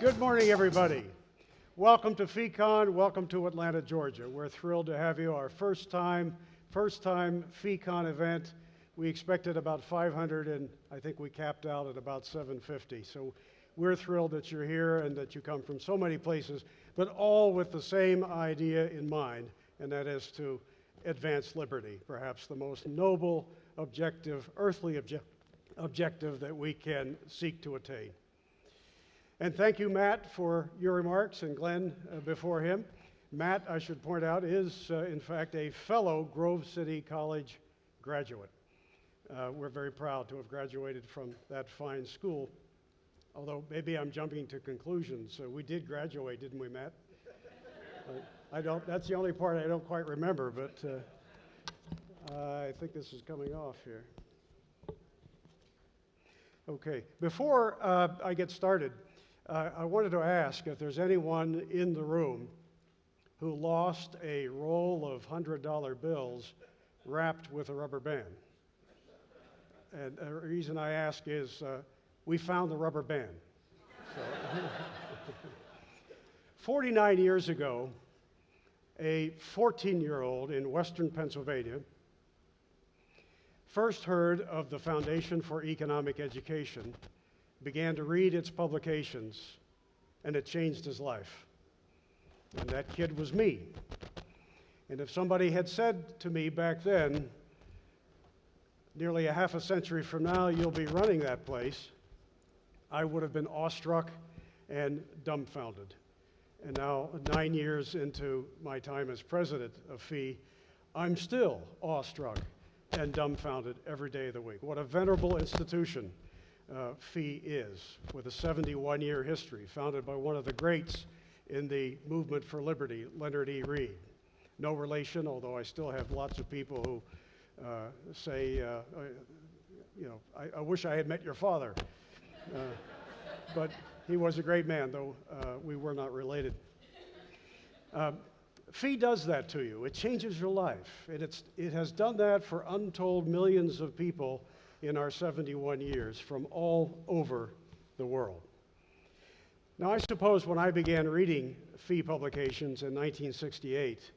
Good morning, everybody. Welcome to FEEcon. Welcome to Atlanta, Georgia. We're thrilled to have you. Our first time, first time FEEcon event. We expected about 500, and I think we capped out at about 750. So we're thrilled that you're here and that you come from so many places, but all with the same idea in mind, and that is to advance liberty, perhaps the most noble objective, earthly obje objective that we can seek to attain. And thank you, Matt, for your remarks, and Glenn uh, before him. Matt, I should point out, is uh, in fact a fellow Grove City College graduate. Uh, we're very proud to have graduated from that fine school. Although maybe I'm jumping to conclusions. Uh, we did graduate, didn't we, Matt? I don't. That's the only part I don't quite remember, but uh, I think this is coming off here. Okay. Before uh, I get started, uh, I wanted to ask if there's anyone in the room who lost a roll of $100 bills wrapped with a rubber band. And the reason I ask is uh, we found the rubber band. So 49 years ago, a 14 year old in western Pennsylvania first heard of the Foundation for Economic Education began to read its publications, and it changed his life. And that kid was me. And if somebody had said to me back then, nearly a half a century from now, you'll be running that place, I would have been awestruck and dumbfounded. And now, nine years into my time as president of FEE, I'm still awestruck and dumbfounded every day of the week. What a venerable institution uh, FEE is, with a 71 year history, founded by one of the greats in the movement for liberty, Leonard E. Read. No relation, although I still have lots of people who uh, say, uh, uh you know, I, I, wish I had met your father. Uh, but he was a great man, though uh, we were not related. Um, FEE does that to you. It changes your life. And it's, it has done that for untold millions of people in our 71 years from all over the world. Now, I suppose when I began reading FEE publications in 1968,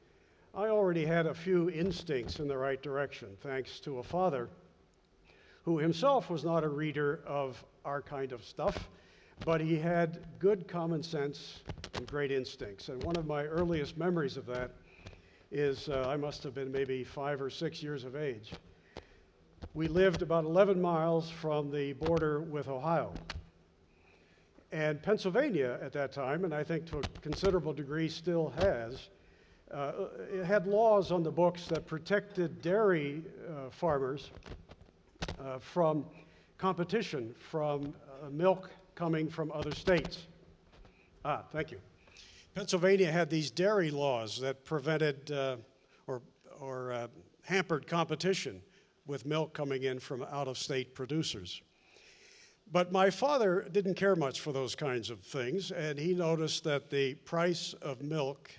I already had a few instincts in the right direction, thanks to a father who himself was not a reader of our kind of stuff, but he had good common sense and great instincts. And one of my earliest memories of that is uh, I must have been maybe five or six years of age we lived about 11 miles from the border with Ohio. And Pennsylvania at that time, and I think to a considerable degree still has, uh, it had laws on the books that protected dairy uh, farmers uh, from competition from uh, milk coming from other states. Ah, thank you. Pennsylvania had these dairy laws that prevented uh, or, or uh, hampered competition with milk coming in from out of state producers. But my father didn't care much for those kinds of things, and he noticed that the price of milk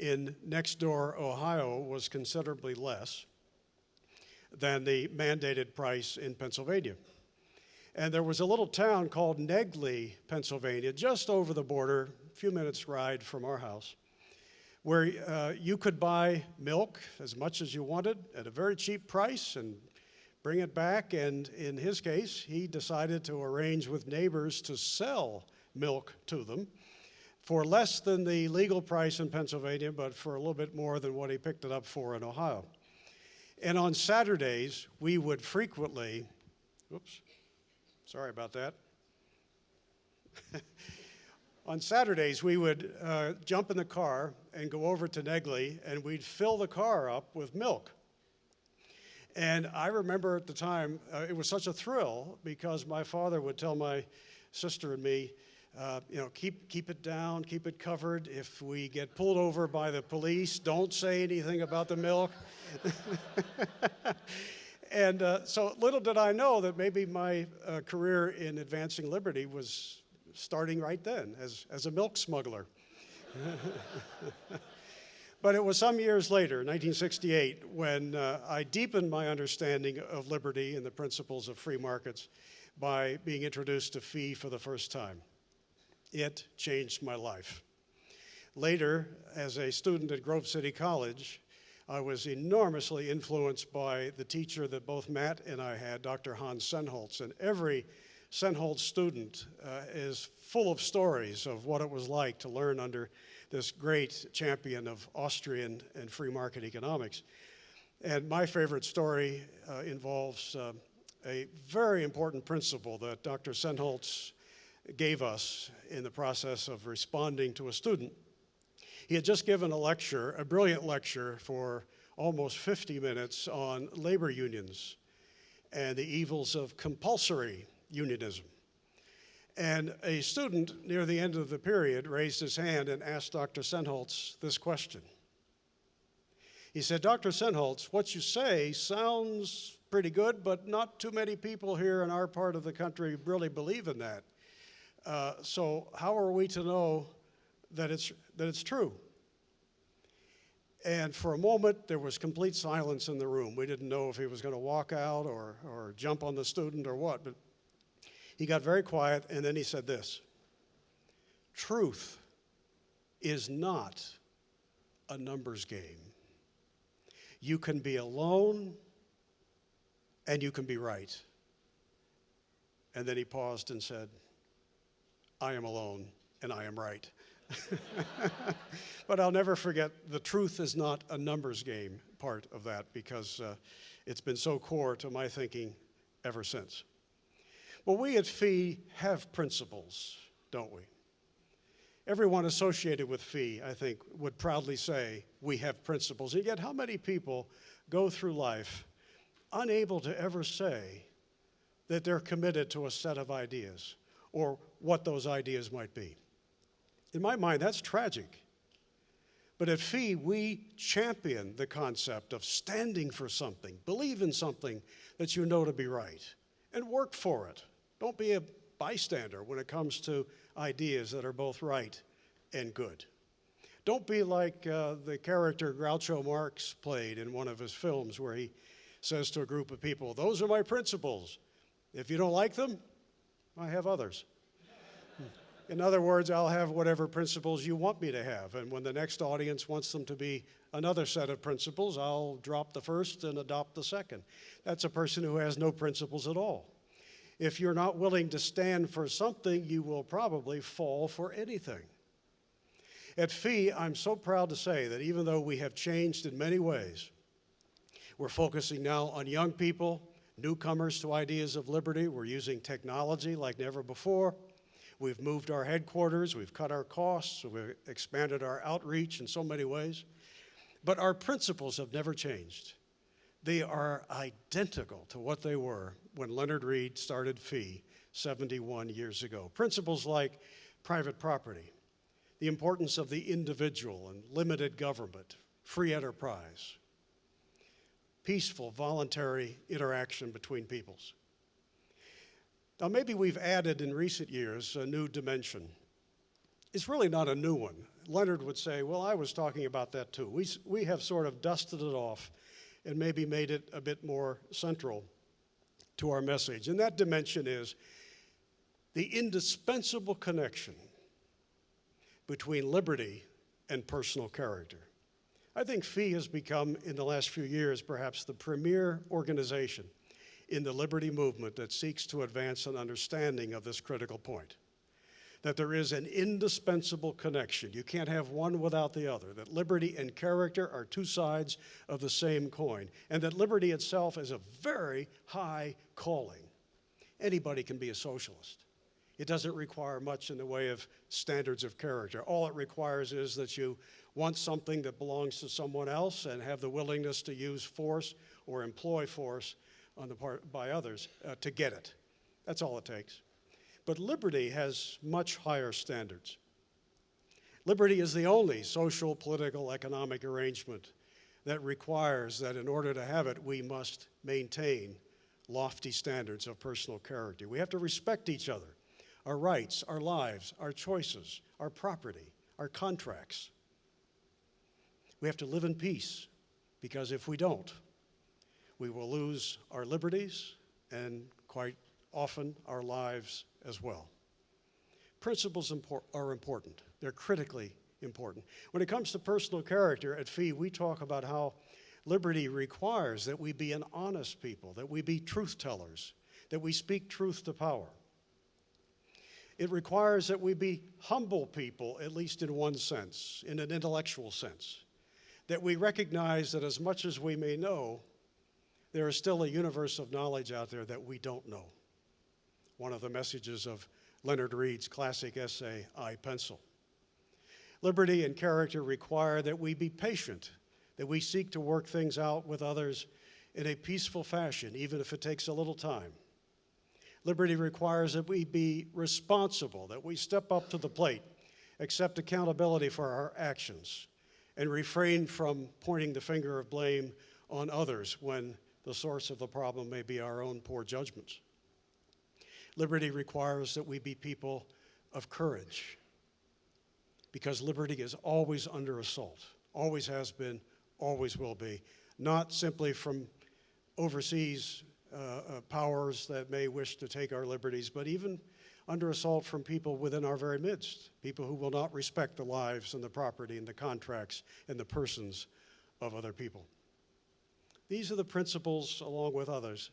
in next door Ohio was considerably less than the mandated price in Pennsylvania. And there was a little town called Negley, Pennsylvania, just over the border, a few minutes' ride from our house where uh, you could buy milk as much as you wanted at a very cheap price and bring it back. And in his case, he decided to arrange with neighbors to sell milk to them for less than the legal price in Pennsylvania, but for a little bit more than what he picked it up for in Ohio. And on Saturdays, we would frequently, oops, sorry about that. on Saturdays, we would uh, jump in the car and go over to Negley, and we'd fill the car up with milk. And I remember at the time, uh, it was such a thrill because my father would tell my sister and me, uh, you know, keep, keep it down, keep it covered. If we get pulled over by the police, don't say anything about the milk. and uh, so little did I know that maybe my uh, career in advancing liberty was starting right then as, as a milk smuggler. But it was some years later, 1968, when uh, I deepened my understanding of liberty and the principles of free markets by being introduced to FEE for the first time. It changed my life. Later, as a student at Grove City College, I was enormously influenced by the teacher that both Matt and I had, Dr. Hans Sennholz. And every Sennholz student uh, is full of stories of what it was like to learn under this great champion of Austrian and free market economics. And my favorite story uh, involves uh, a very important principle that Dr. Sennholz gave us in the process of responding to a student. He had just given a lecture, a brilliant lecture for almost 50 minutes on labor unions and the evils of compulsory unionism. And a student near the end of the period raised his hand and asked Dr. Sennholz this question. He said, Dr. Sennholz, what you say sounds pretty good, but not too many people here in our part of the country really believe in that. Uh, so how are we to know that it's, that it's true? And for a moment, there was complete silence in the room. We didn't know if he was going to walk out or, or jump on the student or what, but he got very quiet and then he said this Truth is not a numbers game. You can be alone and you can be right. And then he paused and said, I am alone and I am right. but I'll never forget the truth is not a numbers game part of that because uh, it's been so core to my thinking ever since. Well, we at FEE have principles, don't we? Everyone associated with FEE, I think, would proudly say we have principles. And yet, how many people go through life unable to ever say that they're committed to a set of ideas or what those ideas might be? In my mind, that's tragic. But at FEE, we champion the concept of standing for something, believe in something that you know to be right, and work for it. Don't be a bystander when it comes to ideas that are both right and good. Don't be like uh, the character Groucho Marx played in one of his films where he says to a group of people, Those are my principles. If you don't like them, I have others. In other words, I'll have whatever principles you want me to have. And when the next audience wants them to be another set of principles, I'll drop the first and adopt the second. That's a person who has no principles at all. If you're not willing to stand for something, you will probably fall for anything. At FEE, I'm so proud to say that even though we have changed in many ways, we're focusing now on young people, newcomers to ideas of liberty. We're using technology like never before. We've moved our headquarters, we've cut our costs, we've expanded our outreach in so many ways. But our principles have never changed. They are identical to what they were when Leonard Read started FEE 71 years ago. Principles like private property, the importance of the individual and limited government, free enterprise, peaceful, voluntary interaction between peoples. Now, maybe we've added in recent years a new dimension. It's really not a new one. Leonard would say, Well, I was talking about that too. We, we have sort of dusted it off and maybe made it a bit more central to our message. And that dimension is the indispensable connection between liberty and personal character. I think FEE has become, in the last few years, perhaps the premier organization in the liberty movement that seeks to advance an understanding of this critical point that there is an indispensable connection. You can't have one without the other, that liberty and character are two sides of the same coin, and that liberty itself is a very high calling. Anybody can be a socialist. It doesn't require much in the way of standards of character. All it requires is that you want something that belongs to someone else and have the willingness to use force or employ force on the part by others uh, to get it. That's all it takes. But liberty has much higher standards. Liberty is the only social, political, economic arrangement that requires that in order to have it, we must maintain lofty standards of personal character. We have to respect each other, our rights, our lives, our choices, our property, our contracts. We have to live in peace because if we don't, we will lose our liberties and quite often our lives as well. Principles impor- are important. They're critically important. When it comes to personal character at FEE, we talk about how liberty requires that we be an honest people, that we be truth tellers, that we speak truth to power. It requires that we be humble people, at least in one sense, in an intellectual sense, that we recognize that as much as we may know, there is still a universe of knowledge out there that we don't know. One of the messages of Leonard Read's classic essay, I Pencil. Liberty and character require that we be patient, that we seek to work things out with others in a peaceful fashion, even if it takes a little time. Liberty requires that we be responsible, that we step up to the plate, accept accountability for our actions, and refrain from pointing the finger of blame on others when the source of the problem may be our own poor judgments. Liberty requires that we be people of courage, because liberty is always under assault, always has been, always will be, not simply from overseas uh, uh, powers that may wish to take our liberties, but even under assault from people within our very midst, people who will not respect the lives and the property and the contracts and the persons of other people. These are the principles, along with others,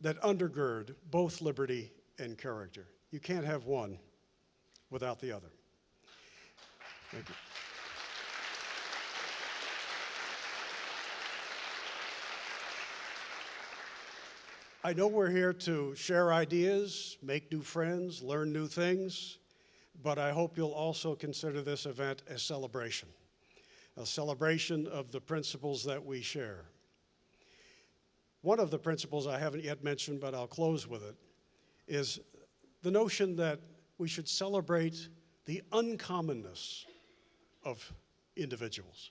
that undergird both liberty and character. You can't have one without the other. Thank you. I know we're here to share ideas, make new friends, learn new things, but I hope you'll also consider this event a celebration, a celebration of the principles that we share. One of the principles I haven't yet mentioned, but I'll close with it, is the notion that we should celebrate the uncommonness of individuals.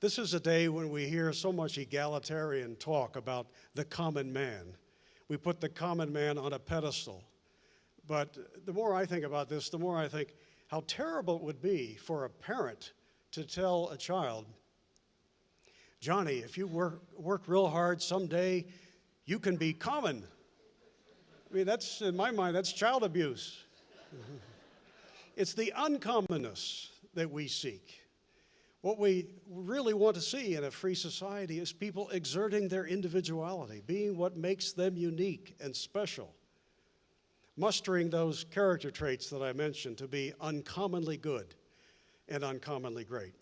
This is a day when we hear so much egalitarian talk about the common man. We put the common man on a pedestal. But the more I think about this, the more I think how terrible it would be for a parent to tell a child, Johnny, if you work, work real hard someday, you can be common. I mean, that's, in my mind, that's child abuse. it's the uncommonness that we seek. What we really want to see in a free society is people exerting their individuality, being what makes them unique and special, mustering those character traits that I mentioned to be uncommonly good and uncommonly great.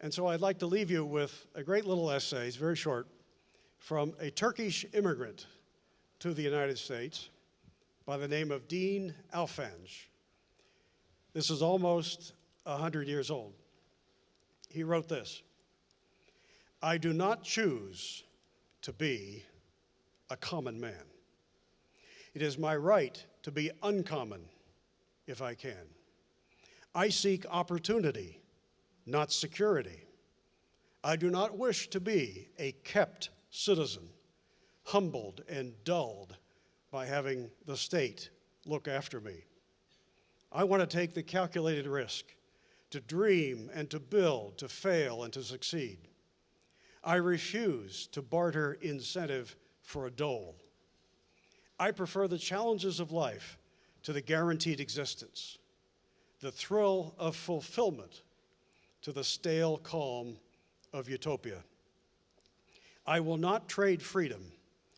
And so I'd like to leave you with a great little essay, it's very short, from a Turkish immigrant to the United States by the name of Dean Alfange. This is almost 100 years old he wrote this I do not choose to be a common man. It is my right to be uncommon if I can. I seek opportunity, not security. I do not wish to be a kept citizen, humbled and dulled by having the state look after me. I want to take the calculated risk to dream and to build, to fail and to succeed. I refuse to barter incentive for a dole. I prefer the challenges of life to the guaranteed existence, the thrill of fulfillment to the stale calm of utopia. I will not trade freedom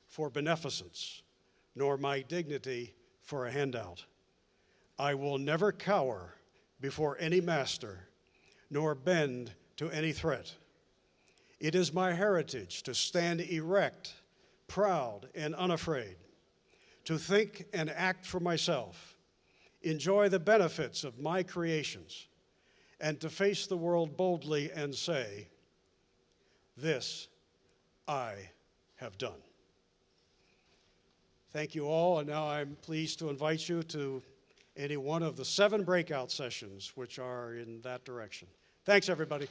for beneficence, nor my dignity for a handout. I will never cower before any master, nor bend to any threat. It is my heritage to stand erect, proud, and unafraid, to think and act for myself, enjoy the benefits of my creations, and to face the world boldly and say, This I have done. Thank you all, and now I'm pleased to invite you to any one of the seven breakout sessions which are in that direction. Thanks, everybody.